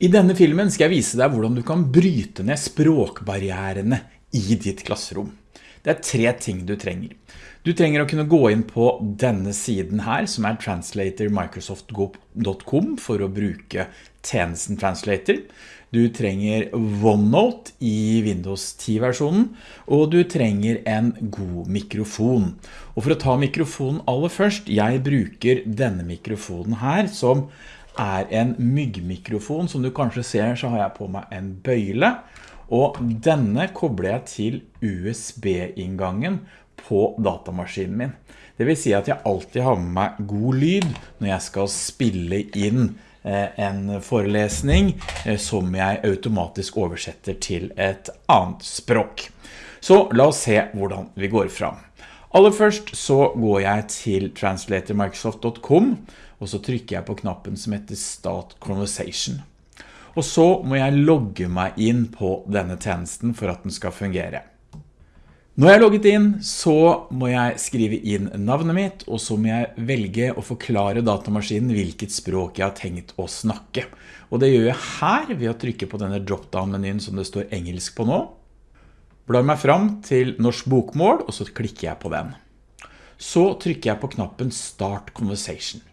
I denne filmen skal jeg vise deg hvordan du kan bryte ned språkbarrierene i ditt klasserom. Det er tre ting du trenger. Du trenger å kunne gå inn på denne siden her, som er translatormicrosoft.com for å bruke tjenesten Translator. Du trenger OneNote i Windows 10-versjonen, og du trenger en god mikrofon. Og for å ta mikrofonen aller først, jeg bruker denne mikrofonen her, som er en myggmikrofon. Som du kanskje ser så har jeg på meg en bøyle, og denne kobler jeg til USB-inngangen på datamaskinen min. Det vil si at jeg alltid har med meg god lyd når jeg skal spille inn eh, en forelesning eh, som jeg automatisk oversetter til et annet språk. Så la oss se hvordan vi går fram. Aller først så går jeg til translatormicrosoft.com og så trykker jeg på knappen som heter Start Conversation. Og så må jeg logge meg inn på denne tjenesten for at den skal fungere. Når jeg er logget inn, så må jeg skrive inn navnet mitt, og så må jeg velge å forklare datamaskinen hvilket språk jeg har tenkt å snakke. Og det gjør jeg her ved å trykke på denne drop-down-menyen som det står engelsk på nå. Blar meg fram til norsk bokmål, og så klikker jeg på den. Så trykker jeg på knappen Start Conversation.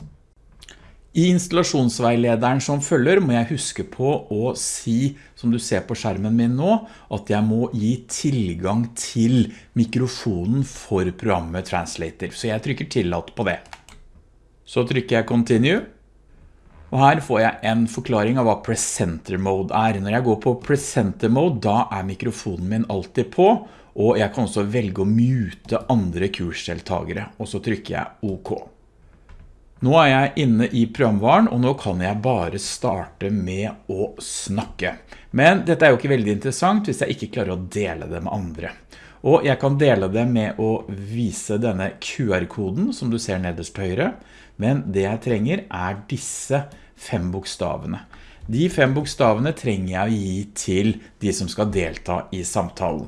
I installasjonsveilederen som følger må jeg huske på å si, som du ser på skjermen min nå, at jeg må gi tilgang til mikrofonen for programmet Translator. Så jeg trykker tillatt på det. Så trykker jeg Continue. Og her får jeg en forklaring av hva Presenter Mode er. Når jeg går på Presenter Mode, da er mikrofonen min alltid på, og jeg kan også velge å mute andre kursdeltagere, og så trykker jeg OK. Nå er jeg inne i programvaren, og nå kan jeg bare starte med å snakke. Men dette er jo ikke veldig interessant hvis jeg ikke klarer å dele det med andre. Og jeg kan dele det med å vise denne QR-koden som du ser nederst høyre. Men det jeg trenger er disse fem bokstavene. De fem bokstavene trenger jeg å gi til de som skal delta i samtalen.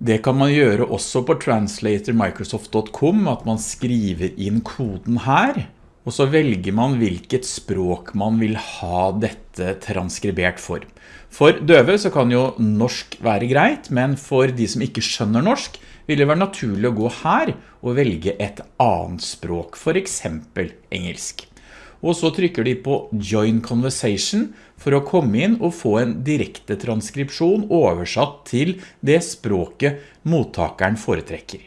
Det kan man gjøre også på translatormicrosoft.com, at man skriver inn koden her, og så velger man hvilket språk man vil ha dette transkribert for. For døve så kan jo norsk være greit, men for de som ikke skjønner norsk, vil det være naturlig å gå her og velge et annet språk, for eksempel engelsk og så trykker de på Join Conversation for å komme inn og få en direkte transkripsjon oversatt til det språket mottakeren foretrekker.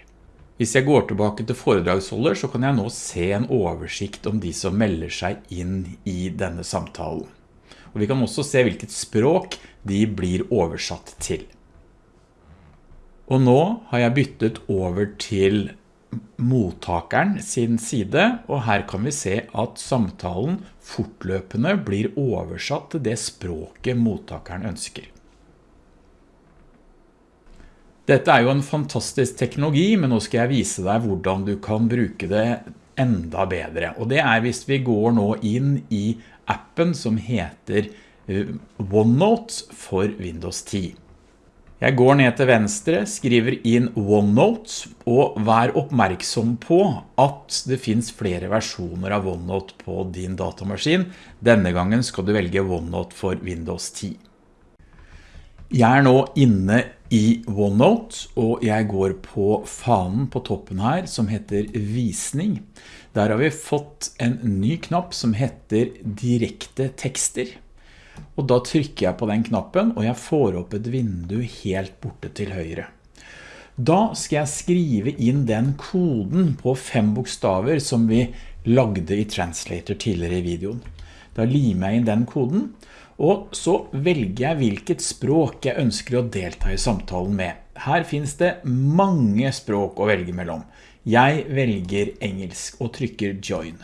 Hvis jeg går tilbake til foredragsholder, så kan jeg nå se en oversikt om de som melder seg inn i denne samtalen. Og vi kan også se hvilket språk de blir oversatt til. Og nå har jeg byttet over til mottakeren sin side, og her kan vi se at samtalen fortløpende blir oversatt til det språket mottakeren ønsker. Dette er jo en fantastisk teknologi, men nå skal jeg vise deg hvordan du kan bruke det enda bedre. Og det er hvis vi går nå inn i appen som heter eh, OneNote for Windows 10. Jeg går ned til venstre, skriver inn OneNote, og vær oppmerksom på at det finns flere versjoner av OneNote på din datamaskin. Denne gangen skal du velge OneNote for Windows 10. Jeg er nå inne i OneNote, og jeg går på fanen på toppen her som heter Visning. Der har vi fått en ny knapp som heter Direkte tekster. Og da trykker jeg på den knappen, og jeg får opp et vindu helt borte til høyre. Da skal jeg skrive inn den koden på fem bokstaver som vi lagde i Translator tidligere i videoen. Da limer jeg inn den koden, og så velger jeg hvilket språk jeg ønsker å delta i samtalen med. Her finns det mange språk å velge mellom. Jeg velger engelsk og trykker join.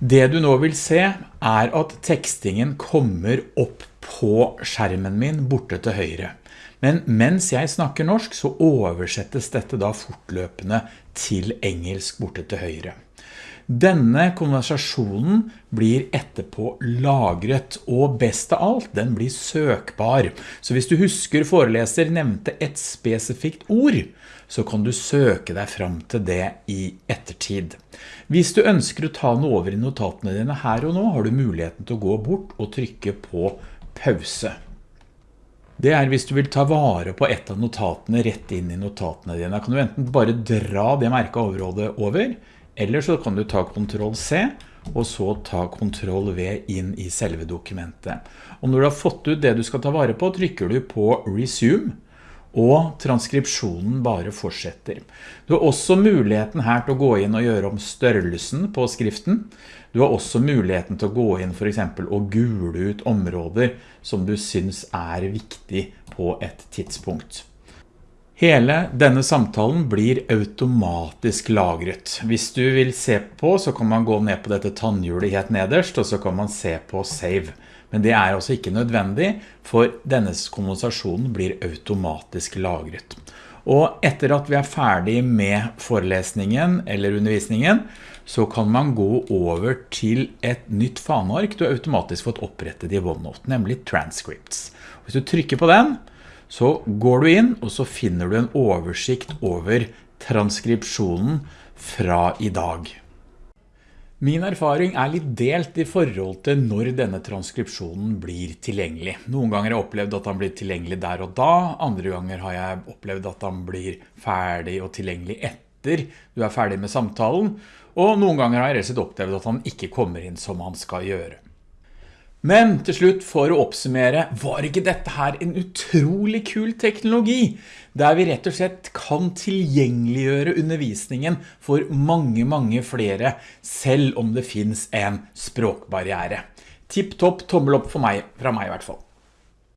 Det du nå vil se er at tekstingen kommer opp på skjermen min borte til høyre. Men mens jeg snakker norsk så oversettes dette da fortløpende til engelsk borte til høyre. Denne konversasjonen blir etterpå lagret, og best av alt, den blir søkbar. Så hvis du husker foreleser nevnte et spesifikt ord, så kan du søke deg fram til det i ettertid. Hvis du ønsker å ta noe over i notatene dine her og nå, har du muligheten til å gå bort og trykke på pause. Det er hvis du vil ta vare på et av notatene rett inn i notatene dine. Da kan du enten bare dra det merket overrådet over, eller så kan du ta Ctrl C, og så ta Ctrl V inn i selve dokumentet. Og når du har fått ut det du skal ta vare på, trykker du på Resume, og transkripsjonen bare fortsetter. Du har også muligheten her til å gå inn og gjøre om størrelsen på skriften. Du har også muligheten til å gå inn for eksempel og gule ut områder som du synes er viktig på et tidspunkt. Hele denne samtalen blir automatisk lagret. Hvis du vil se på, så kan man gå ned på dette tannhjulet helt nederst, og så kan man se på Save. Men det er altså ikke nødvendig, for denne konversasjonen blir automatisk lagret. Og etter at vi er ferdig med forelesningen eller undervisningen, så kan man gå over til et nytt faneark du har automatisk fått opprettet i OneNote, nemlig Transcripts. Hvis du trykker på den, så går du inn, og så finner du en oversikt over transkripsjonen fra i dag. Min erfaring er litt delt i forhold til når denne transkripsjonen blir tilgjengelig. Noen ganger har jeg opplevd at den blir tilgjengelig der og da, andre ganger har jeg opplevd at den blir ferdig og tilgjengelig etter du er ferdig med samtalen, og noen ganger har jeg rett opplevd at han ikke kommer inn som han skal gjøre. Men til slutt, for å oppsummere, var ikke dette her en utrolig kul teknologi, der vi rett og slett kan tilgjengeliggjøre undervisningen for mange, mange flere, selv om det finnes en språkbarriere. Tipp topp tommel opp for meg, fra meg i hvert fall.